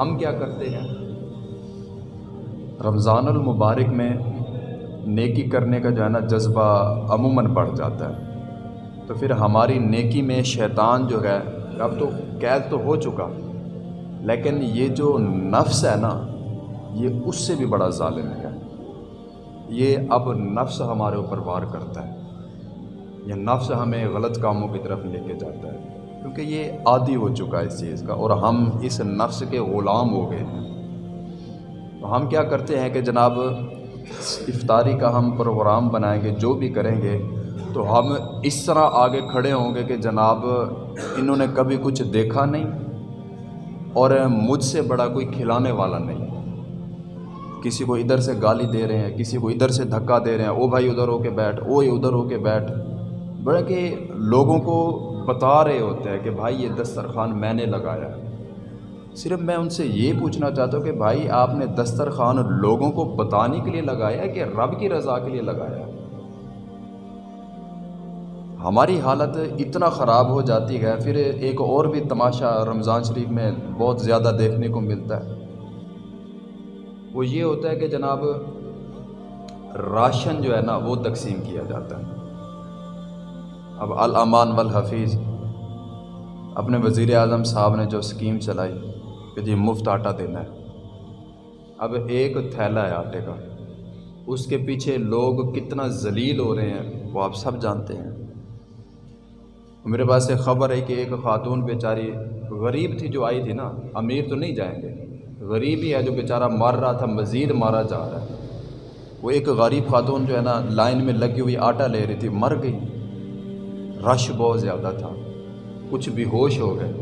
ہم کیا کرتے ہیں؟ رمضان المبارک میں نیکی کرنے کا جو ہے نا جذبہ عموماً بڑھ جاتا ہے۔ تو پھر ہماری نیکی میں شیطان جو ہے، اب تو قید تو ہو چکا، لیکن یہ جو نفس ہے نا، یہ اس سے بھی بڑا ظالم ہے۔ یہ اب نفس ہمارے اوپر وار کرتا ہے۔ یہ نفس ہمیں غلط کاموں کی طرف لے کے جاتا ہے۔ کیونکہ یہ عادی ہو چکا ہے اس چیز کا اور ہم اس نفس کے غلام ہو گئے ہیں۔ تو ہم کیا کرتے ہیں کہ جناب، افطاری کا ہم پروگرام بنائیں گے، جو بھی کریں گے، تو ہم اس طرح آگے کھڑے ہوں گے کہ جناب، انہوں نے کبھی کچھ دیکھا نہیں اور مجھ سے بڑا کوئی کھلانے والا نہیں۔ کسی کو ادھر سے گالی دے رہے ہیں، کسی کو ادھر سے دھکا دے رہے ہیں، او بھائی، ادھر ہو کے بیٹھ او ادھر ہو کے بیٹھ۔ بڑا کہ لوگوں کو بتا رہے ہوتے ہیں کہ بھائی یہ دسترخوان میں نے لگایا ہے۔ صرف میں ان سے یہ پوچھنا چاہتا ہوں کہ بھائی آپ نے دسترخوان لوگوں کو بتانے کے لیے لگایا ہے کہ رب کی رضا کے لیے لگایا ہے؟ ہماری حالت اتنا خراب ہو جاتی ہے، پھر ایک اور بھی تماشا رمضان شریف میں بہت زیادہ دیکھنے کو ملتا ہے۔ وہ یہ ہوتا ہے کہ جناب راشن جو ہے نا، وہ تقسیم کیا جاتا ہے۔ اب الامان والحفیظ۔ اپنے وزیر اعظم صاحب نے جو اسکیم چلائی، کہ جی مفت آٹا دینا ہے۔ اب ایک تھیلا ہے آٹے کا۔ اس کے پیچھے لوگ کتنا ذلیل ہو رہے ہیں، وہ آپ سب جانتے ہیں۔ میرے پاس ایک خبر ہے کہ ایک خاتون بیچاری غریب تھی جو آئی تھی نا، امیر تو نہیں جائیں گے۔ غریب ہی ہے جو بیچارہ مار رہا تھا، مزید مارا جا رہا ہے۔ وہ ایک غریب خاتون جو ہے نا، لائن میں لگی ہوئی آٹا لے رہی تھی، مر گئی۔ رش بہت زیادہ تھا۔ کچھ بھی ہوش ہو گئے۔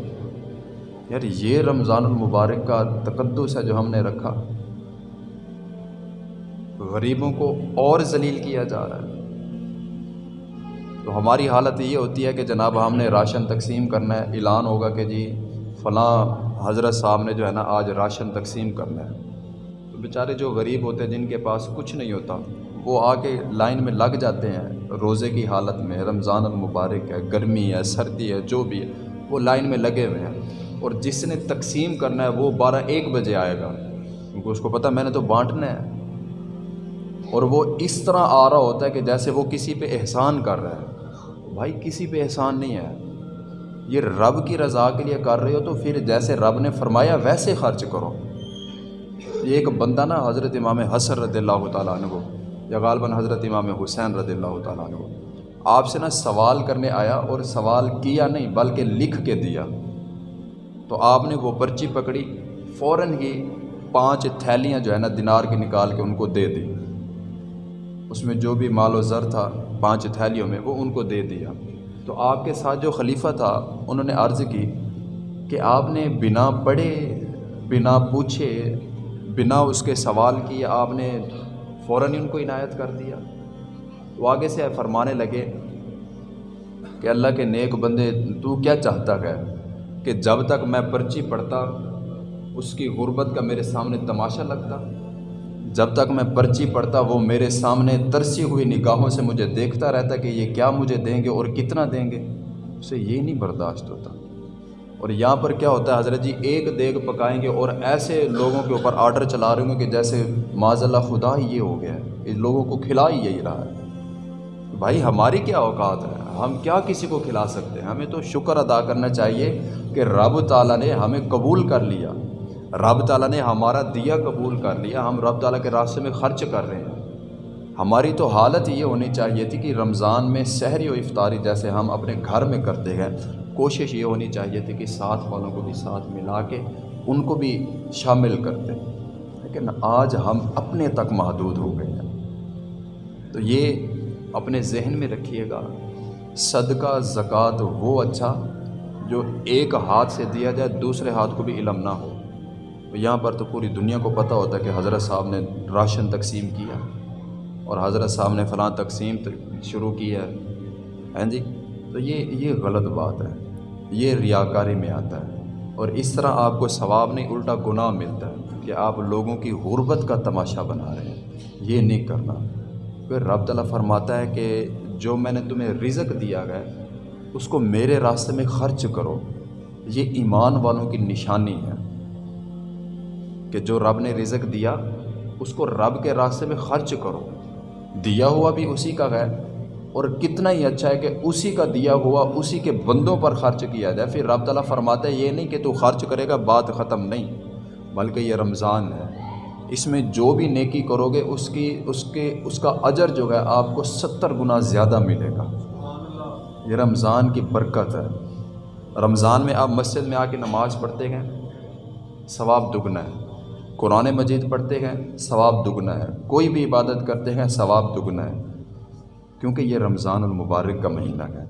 یار، یہ رمضان المبارک کا تقدس ہے جو ہم نے رکھا۔ غریبوں کو اور ذلیل کیا جا رہا ہے۔ تو ہماری حالت یہ ہوتی ہے کہ جناب، ہم نے راشن تقسیم کرنا ہے۔ اعلان ہوگا کہ جی فلاں حضرت صاحب نے جو ہے نا، آج راشن تقسیم کرنا ہے۔ تو بیچارے جو غریب ہوتے ہیں، جن کے پاس کچھ نہیں ہوتا۔ وہ آ کے لائن میں لگ جاتے ہیں۔ روزے کی حالت میں رمضان المبارک ہے، گرمی ہے، سردی ہے، جو بھی ہے، وہ لائن میں لگے ہوئے ہیں۔ اور جس نے تقسیم کرنا ہے، وہ بارہ ایک بجے آئے گا۔ کیونکہ اس کو پتہ میں نے تو بانٹنا ہے۔ اور وہ اس طرح آ رہا ہوتا ہے کہ جیسے وہ کسی پہ احسان کر رہا ہے۔ بھائی، کسی پہ احسان نہیں ہے۔ یہ رب کی رضا کے لیے کر رہے ہو تو پھر جیسے رب نے فرمایا، ویسے خرچ کرو۔ یہ ایک بندہ نا، حضرت امام حسر رضی اللہ تعالیٰ عنہ یا غالباً حضرت امام حسین رضی اللہ تعالیٰ عنہ۔ آپ سے نا سوال کرنے آیا اور سوال کیا نہیں، بلکہ لکھ کے دیا۔ تو آپ نے وہ پرچی پکڑی، فوراً ہی پانچ تھیلیاں جو ہے نا دینار کی نکال کے ان کو دے دی۔ اس میں جو بھی مال و زر تھا پانچ تھیلیوں میں، وہ ان کو دے دیا۔ تو آپ کے ساتھ جو خلیفہ تھا، انہوں نے عرض کی کہ آپ نے بنا پڑھے، بنا پوچھے، بنا اس کے سوال کیے، آپ نے فوراً ہی ان کو عنایت کر دیا۔ وہ آگے سے فرمانے لگے کہ اللہ کے نیک بندے، تو کیا چاہتا ہے کہ جب تک میں پرچی پڑھتا، اس کی غربت کا میرے سامنے تماشا لگتا؟ جب تک میں پرچی پڑھتا، وہ میرے سامنے ترسی ہوئی نگاہوں سے مجھے دیکھتا رہتا کہ یہ کیا مجھے دیں گے اور کتنا دیں گے؟ اسے یہ نہیں برداشت ہوتا۔ اور یہاں پر کیا ہوتا ہے، حضرت جی ایک دیگ پکائیں گے اور ایسے لوگوں کے اوپر آرڈر چلا رہے ہوں گے کہ جیسے معذ اللہ خدا ہی یہ ہو گیا ہے، ان لوگوں کو کھلا ہی یہی رہا ہے۔ بھائی، ہماری کیا اوقات ہے؟ ہم کیا کسی کو کھلا سکتے ہیں؟ ہمیں تو شکر ادا کرنا چاہیے کہ رب تعالیٰ نے ہمیں قبول کر لیا۔ رب تعالیٰ نے ہمارا دیا قبول کر لیا، ہم رب تعالیٰ کے راستے میں خرچ کر رہے ہیں۔ ہماری تو حالت یہ ہونی چاہیے تھی کہ رمضان میں سحری و افطاری جیسے ہم اپنے گھر میں کرتے ہیں۔ کوشش یہ ہونی چاہیے تھی کہ ساتھ والوں کو بھی ساتھ ملا کے ان کو بھی شامل کرتے۔ لیکن آج ہم اپنے تک محدود ہو گئے ہیں۔ تو یہ اپنے ذہن میں رکھیے گا، صدقہ، زکوٰۃ وہ اچھا جو ایک ہاتھ سے دیا جائے، دوسرے ہاتھ کو بھی علم نہ ہو۔ یہاں پر تو پوری دنیا کو پتہ ہوتا ہے کہ حضرت صاحب نے راشن تقسیم کیا اور حضرت صاحب نے فلاں تقسیم شروع کی ہے۔ ہیں جی؟ تو یہ یہ غلط بات ہے۔ یہ ریاکاری میں آتا ہے۔ اور اس طرح آپ کو ثواب نہیں، الٹا گناہ ملتا ہے کہ آپ لوگوں کی غربت کا تماشا بنا رہے ہیں۔ یہ نہیں کرنا۔ پھر رب تعالیٰ فرماتا ہے کہ جو میں نے تمہیں رزق دیا گیا اس کو میرے راستے میں خرچ کرو۔ یہ ایمان والوں کی نشانی ہے کہ جو رب نے رزق دیا، اس کو رب کے راستے میں خرچ کرو۔ دیا ہوا بھی اسی کا ہے۔ اور کتنا ہی اچھا ہے کہ اسی کا دیا ہوا اسی کے بندوں پر خرچ کیا جائے۔ پھر رب تعالیٰ فرماتا ہے یہ نہیں کہ تو خرچ کرے گا، بات ختم نہیں، بلکہ یہ رمضان ہے۔ اس میں جو بھی نیکی کرو گے، اس کی، اس کے، اس کا اجر جو ہے آپ کو ستر گنا زیادہ ملے گا۔ یہ رمضان کی برکت ہے۔ رمضان میں آپ مسجد میں آ کے نماز پڑھتے ہیں، ثواب دگنا ہے۔ قرآن مجید پڑھتے ہیں، ثواب دگنا ہے۔ کوئی بھی عبادت کرتے ہیں، ثواب دگنا ہے۔ کیونکہ یہ رمضان المبارک کا مہینہ ہے۔